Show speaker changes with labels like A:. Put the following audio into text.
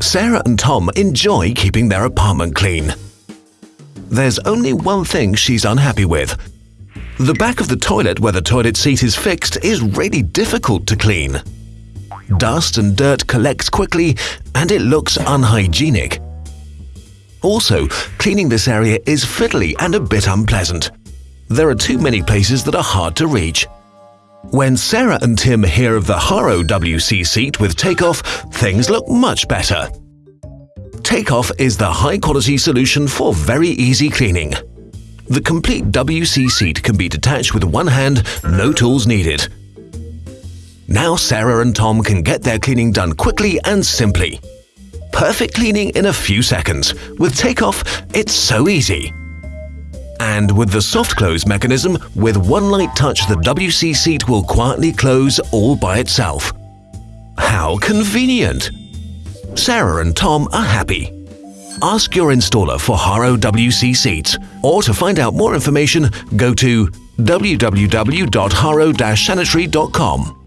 A: Sarah and Tom enjoy keeping their apartment clean. There's only one thing she's unhappy with. The back of the toilet where the toilet seat is fixed is really difficult to clean. Dust and dirt collects quickly and it looks unhygienic. Also, cleaning this area is fiddly and a bit unpleasant. There are too many places that are hard to reach. When Sarah and Tim hear of the Haro WC seat with Takeoff, things look much better. Takeoff is the high-quality solution for very easy cleaning. The complete WC seat can be detached with one hand, no tools needed. Now Sarah and Tom can get their cleaning done quickly and simply. Perfect cleaning in a few seconds. With Takeoff, it's so easy. And with the soft close mechanism, with one light touch the WC seat will quietly close all by itself. How convenient! Sarah and Tom are happy. Ask your installer for Haro WC seats, or to find out more information, go to www.haro-sanitary.com.